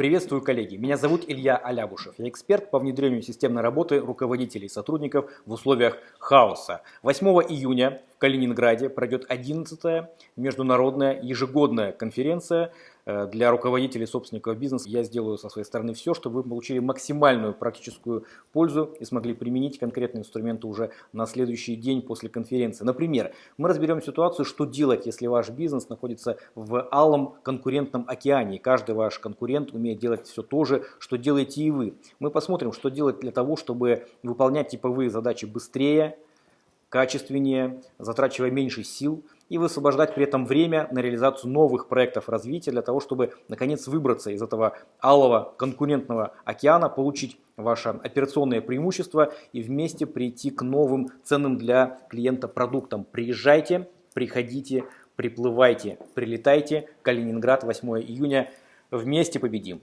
Приветствую, коллеги! Меня зовут Илья Алябушев. Я эксперт по внедрению системной работы руководителей и сотрудников в условиях хаоса. 8 июня Калининграде пройдет 11-я международная ежегодная конференция Э, для руководителей собственников бизнеса я сделаю со своей стороны все, чтобы вы получили максимальную практическую пользу и смогли применить конкретные инструменты уже на следующий день после конференции. Например, мы разберем ситуацию, что делать, если ваш бизнес находится в алом конкурентном океане. И каждый ваш конкурент умеет делать все то же, что делаете и вы. Мы посмотрим, что делать для того, чтобы выполнять типовые задачи быстрее, качественнее, затрачивая меньше сил и высвобождать при этом время на реализацию новых проектов развития для того, чтобы наконец выбраться из этого алого конкурентного океана, получить ваше операционное преимущество и вместе прийти к новым ценным для клиента продуктам. Приезжайте, приходите, приплывайте, прилетайте. Калининград, 8 июня. Вместе победим!